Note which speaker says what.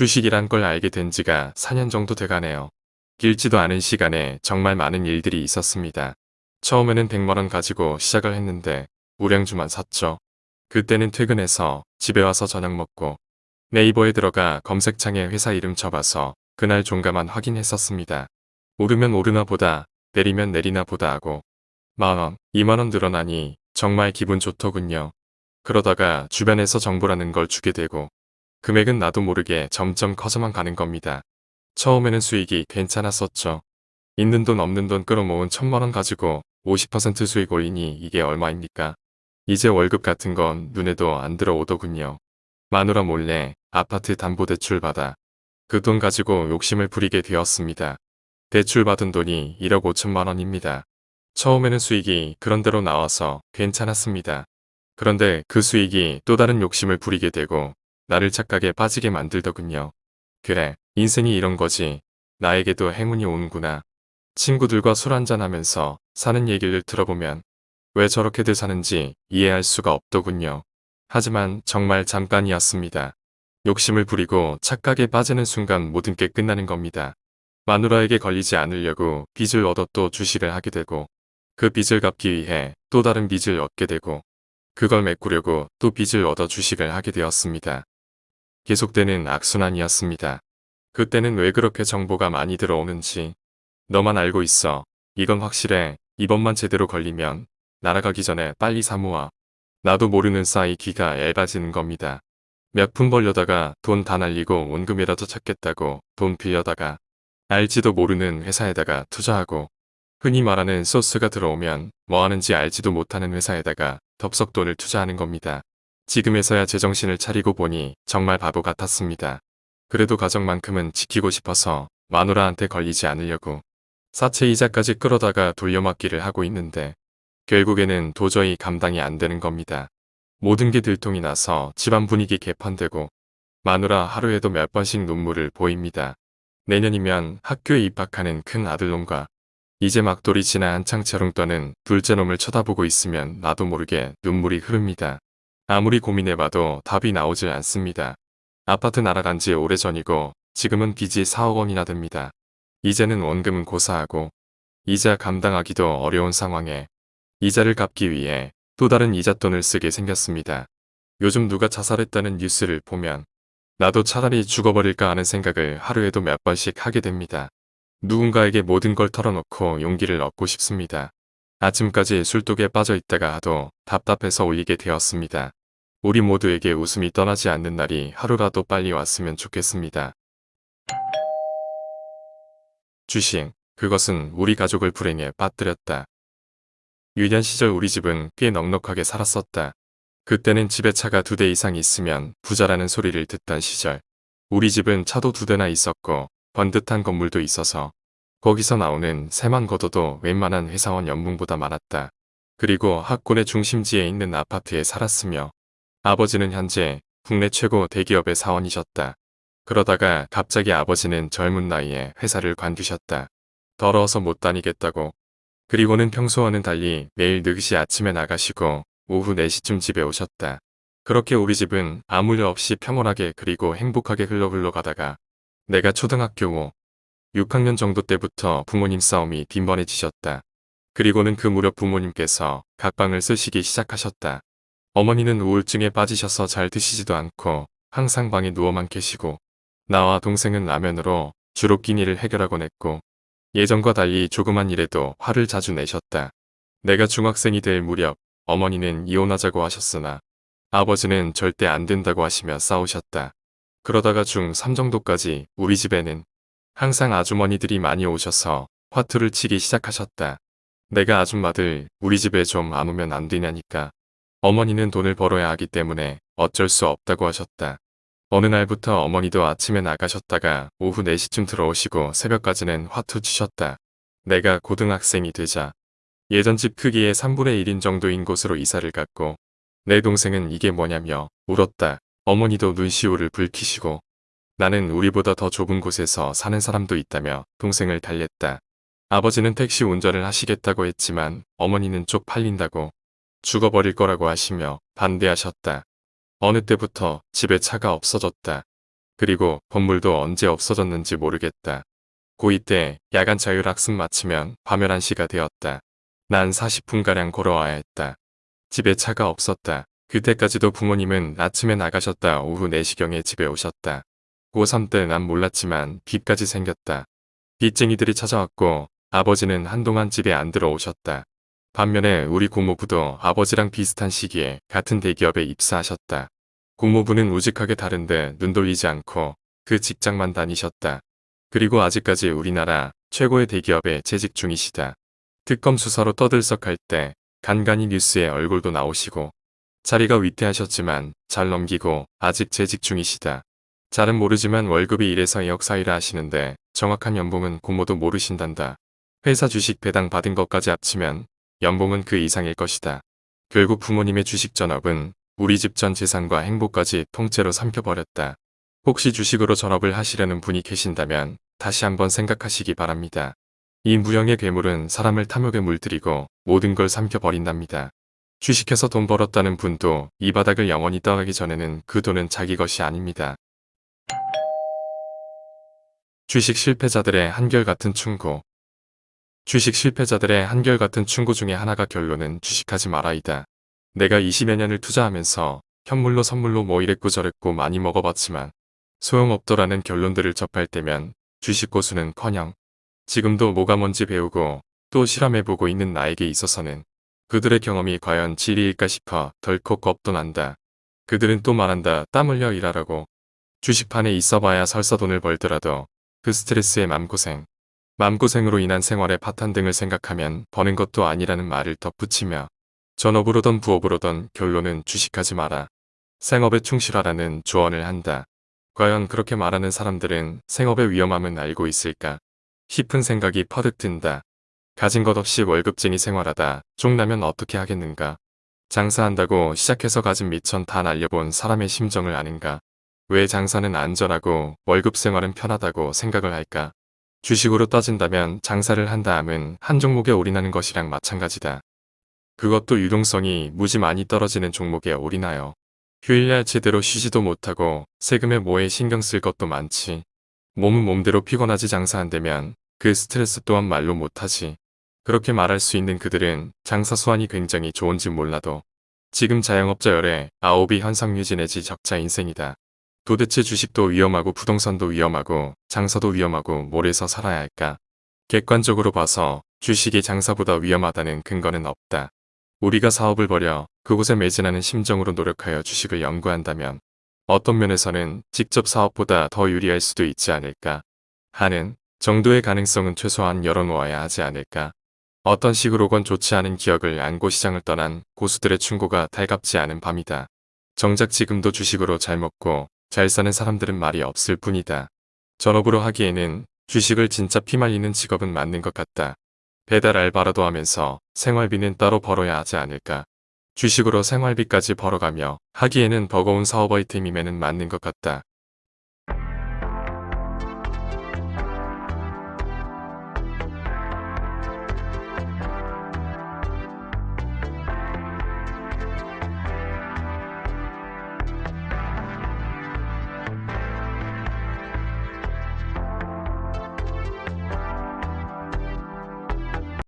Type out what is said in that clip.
Speaker 1: 주식이란 걸 알게 된 지가 4년 정도 돼가네요. 길지도 않은 시간에 정말 많은 일들이 있었습니다. 처음에는 100만원 가지고 시작을 했는데 우량주만 샀죠. 그때는 퇴근해서 집에 와서 저녁 먹고 네이버에 들어가 검색창에 회사 이름 쳐봐서 그날 종가만 확인했었습니다. 오르면 오르나 보다 내리면 내리나 보다 하고 만원, 2만원 늘어나니 정말 기분 좋더군요. 그러다가 주변에서 정보라는 걸 주게 되고 금액은 나도 모르게 점점 커져만 가는 겁니다. 처음에는 수익이 괜찮았었죠. 있는 돈 없는 돈 끌어모은 천만원 가지고 50% 수익 올리니 이게 얼마입니까? 이제 월급 같은 건 눈에도 안 들어오더군요. 마누라 몰래 아파트 담보대출 받아 그 돈 가지고 욕심을 부리게 되었습니다. 대출 받은 돈이 1억 5천만 원입니다. 처음에는 수익이 그런대로 나와서 괜찮았습니다. 그런데 그 수익이 또 다른 욕심을 부리게 되고 나를 착각에 빠지게 만들더군요. 그래, 인생이 이런 거지. 나에게도 행운이 오는구나. 친구들과 술 한잔하면서 사는 얘기를 들어보면 왜 저렇게들 사는지 이해할 수가 없더군요. 하지만 정말 잠깐이었습니다. 욕심을 부리고 착각에 빠지는 순간 모든 게 끝나는 겁니다. 마누라에게 걸리지 않으려고 빚을 얻어 또 주식을 하게 되고 그 빚을 갚기 위해 또 다른 빚을 얻게 되고 그걸 메꾸려고 또 빚을 얻어 주식을 하게 되었습니다. 계속되는 악순환이었습니다. 그때는 왜 그렇게 정보가 많이 들어오는지 너만 알고 있어. 이건 확실해. 이번만 제대로 걸리면 날아가기 전에 빨리 사모아. 나도 모르는 사이 귀가 얇아지는 겁니다. 몇 푼 벌려다가 돈 다 날리고 원금이라도 찾겠다고 돈 빌려다가 알지도 모르는 회사에다가 투자하고 흔히 말하는 소스가 들어오면 뭐 하는지 알지도 못하는 회사에다가 덥석 돈을 투자하는 겁니다. 지금에서야 제정신을 차리고 보니 정말 바보 같았습니다. 그래도 가정만큼은 지키고 싶어서 마누라한테 걸리지 않으려고 사채 이자까지 끌어다가 돌려막기를 하고 있는데 결국에는 도저히 감당이 안 되는 겁니다. 모든 게 들통이 나서 집안 분위기 개판되고 마누라 하루에도 몇 번씩 눈물을 보입니다. 내년이면 학교에 입학하는 큰 아들놈과 이제 막돌이 지나 한창 재롱 떠는 둘째 놈을 쳐다보고 있으면 나도 모르게 눈물이 흐릅니다. 아무리 고민해봐도 답이 나오질 않습니다. 아파트 날아간 지 오래전이고 지금은 빚이 4억 원이나 됩니다. 이제는 원금은 고사하고 이자 감당하기도 어려운 상황에 이자를 갚기 위해 또 다른 이자돈을 쓰게 생겼습니다. 요즘 누가 자살했다는 뉴스를 보면 나도 차라리 죽어버릴까 하는 생각을 하루에도 몇 번씩 하게 됩니다. 누군가에게 모든 걸 털어놓고 용기를 얻고 싶습니다. 아침까지 술독에 빠져 있다가 하도 답답해서 올리게 되었습니다. 우리 모두에게 웃음이 떠나지 않는 날이 하루라도 빨리 왔으면 좋겠습니다. 주식, 그것은 우리 가족을 불행에 빠뜨렸다. 유년 시절 우리 집은 꽤 넉넉하게 살았었다. 그때는 집에 차가 두 대 이상 있으면 부자라는 소리를 듣던 시절. 우리 집은 차도 두 대나 있었고 번듯한 건물도 있어서 거기서 나오는 새만 걷어도 웬만한 회사원 연봉보다 많았다. 그리고 학군의 중심지에 있는 아파트에 살았으며 아버지는 현재 국내 최고 대기업의 사원이셨다. 그러다가 갑자기 아버지는 젊은 나이에 회사를 관두셨다. 더러워서 못 다니겠다고. 그리고는 평소와는 달리 매일 늦시 아침에 나가시고 오후 4시쯤 집에 오셨다. 그렇게 우리 집은 아무 일 없이 평온하게 그리고 행복하게 흘러 흘러 가다가 내가 초등학교 5, 6학년 정도 때부터 부모님 싸움이 빈번해지셨다. 그리고는 그 무렵 부모님께서 각방을 쓰시기 시작하셨다. 어머니는 우울증에 빠지셔서 잘 드시지도 않고 항상 방에 누워만 계시고 나와 동생은 라면으로 주로 끼니를 해결하곤 했고 예전과 달리 조그만 일에도 화를 자주 내셨다. 내가 중학생이 될 무렵 어머니는 이혼하자고 하셨으나 아버지는 절대 안 된다고 하시며 싸우셨다. 그러다가 중3 정도까지 우리 집에는 항상 아주머니들이 많이 오셔서 화투를 치기 시작하셨다. 내가 아줌마들 우리 집에 좀 안 오면 안 되냐니까. 어머니는 돈을 벌어야 하기 때문에 어쩔 수 없다고 하셨다. 어느 날부터 어머니도 아침에 나가셨다가 오후 4시쯤 들어오시고 새벽까지는 화투 치셨다. 내가 고등학생이 되자 예전 집 크기의 3분의 1인 정도인 곳으로 이사를 갔고 내 동생은 이게 뭐냐며 울었다. 어머니도 눈시울을 붉히시고 나는 우리보다 더 좁은 곳에서 사는 사람도 있다며 동생을 달랬다. 아버지는 택시 운전을 하시겠다고 했지만 어머니는 쪽팔린다고 죽어버릴 거라고 하시며 반대하셨다. 어느 때부터 집에 차가 없어졌다. 그리고 건물도 언제 없어졌는지 모르겠다. 고2 때 야간 자율학습 마치면 밤 11시가 되었다. 난 40분가량 걸어와야 했다. 집에 차가 없었다. 그때까지도 부모님은 아침에 나가셨다 오후 4시경에 집에 오셨다. 고3 때 난 몰랐지만 빚까지 생겼다. 빚쟁이들이 찾아왔고 아버지는 한동안 집에 안 들어오셨다. 반면에 우리 고모부도 아버지랑 비슷한 시기에 같은 대기업에 입사하셨다. 고모부는 우직하게 다른데 눈 돌리지 않고 그 직장만 다니셨다. 그리고 아직까지 우리나라 최고의 대기업에 재직 중이시다. 특검 수사로 떠들썩할 때 간간히 뉴스에 얼굴도 나오시고 자리가 위태하셨지만 잘 넘기고 아직 재직 중이시다. 잘은 모르지만 월급이 이래서 역사일을 하시는데 정확한 연봉은 고모도 모르신단다. 회사 주식 배당 받은 것까지 합치면 연봉은 그 이상일 것이다. 결국 부모님의 주식 전업은 우리 집 전 재산과 행복까지 통째로 삼켜버렸다. 혹시 주식으로 전업을 하시려는 분이 계신다면 다시 한번 생각하시기 바랍니다. 이 무형의 괴물은 사람을 탐욕에 물들이고 모든 걸 삼켜버린답니다. 주식해서 돈 벌었다는 분도 이 바닥을 영원히 떠가기 전에는 그 돈은 자기 것이 아닙니다. 주식 실패자들의 한결같은 충고 주식 실패자들의 한결같은 충고 중에 하나가 결론은 주식하지 마라이다. 내가 20여 년을 투자하면서 현물로 선물로 뭐 이랬고 저랬고 많이 먹어봤지만 소용없더라는 결론들을 접할 때면 주식 고수는커녕 지금도 뭐가 뭔지 배우고 또 실험해보고 있는 나에게 있어서는 그들의 경험이 과연 진리일까 싶어 덜컥 겁도 난다. 그들은 또 말한다. 땀 흘려 일하라고. 주식판에 있어봐야 설사 돈을 벌더라도 그 스트레스의 맘고생, 맘고생으로 인한 생활의 파탄 등을 생각하면 버는 것도 아니라는 말을 덧붙이며 전업으로던 부업으로던 결론은 주식하지 마라. 생업에 충실하라는 조언을 한다. 과연 그렇게 말하는 사람들은 생업의 위험함은 알고 있을까? 싶은 생각이 퍼득 든다. 가진 것 없이 월급쟁이 생활하다 쪽나면 어떻게 하겠는가? 장사한다고 시작해서 가진 미천 다 날려본 사람의 심정을 아는가? 왜 장사는 안전하고 월급 생활은 편하다고 생각을 할까? 주식으로 따진다면 장사를 한 다음은 한 종목에 올인하는 것이랑 마찬가지다. 그것도 유동성이 무지 많이 떨어지는 종목에 올인하여 휴일날 제대로 쉬지도 못하고 세금에 뭐에 신경 쓸 것도 많지. 몸은 몸대로 피곤하지 장사 안 되면 그 스트레스 또한 말로 못하지. 그렇게 말할 수 있는 그들은 장사 수완이 굉장히 좋은지 몰라도 지금 자영업자 열에 아홉이 현상 유지 내지 적자 인생이다. 도대체 주식도 위험하고 부동산도 위험하고 장사도 위험하고 뭘 해서 살아야 할까? 객관적으로 봐서 주식이 장사보다 위험하다는 근거는 없다. 우리가 사업을 벌여 그곳에 매진하는 심정으로 노력하여 주식을 연구한다면 어떤 면에서는 직접 사업보다 더 유리할 수도 있지 않을까 하는 정도의 가능성은 최소한 열어놓아야 하지 않을까. 어떤 식으로건 좋지 않은 기억을 안고 시장을 떠난 고수들의 충고가 달갑지 않은 밤이다. 정작 지금도 주식으로 잘 먹고 잘 사는 사람들은 말이 없을 뿐이다. 전업으로 하기에는 주식을 진짜 피말리는 직업은 맞는 것 같다. 배달 알바라도 하면서 생활비는 따로 벌어야 하지 않을까. 주식으로 생활비까지 벌어가며 하기에는 버거운 사업 아이템임에는 맞는 것 같다.